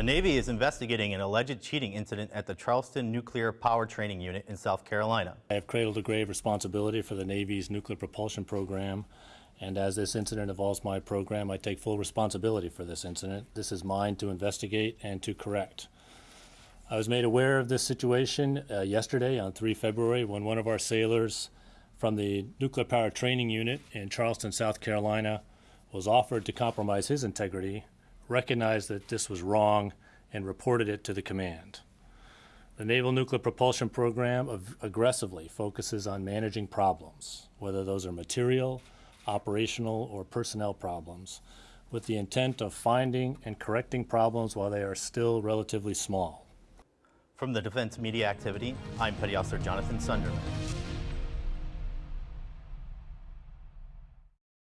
The Navy is investigating an alleged cheating incident at the Charleston Nuclear Power Training Unit in South Carolina. I have cradle to grave responsibility for the Navy's nuclear propulsion program, and as this incident involves my program, I take full responsibility for this incident. This is mine to investigate and to correct. I was made aware of this situation uh, yesterday on 3 February when one of our sailors from the Nuclear Power Training Unit in Charleston, South Carolina, was offered to compromise his integrity, recognized that this was wrong, and reported it to the command. The Naval Nuclear Propulsion Program ag- aggressively focuses on managing problems, whether those are material, operational, or personnel problems, with the intent of finding and correcting problems while they are still relatively small. From the Defense Media Activity, I'm Petty Officer Jonathan Sunderland.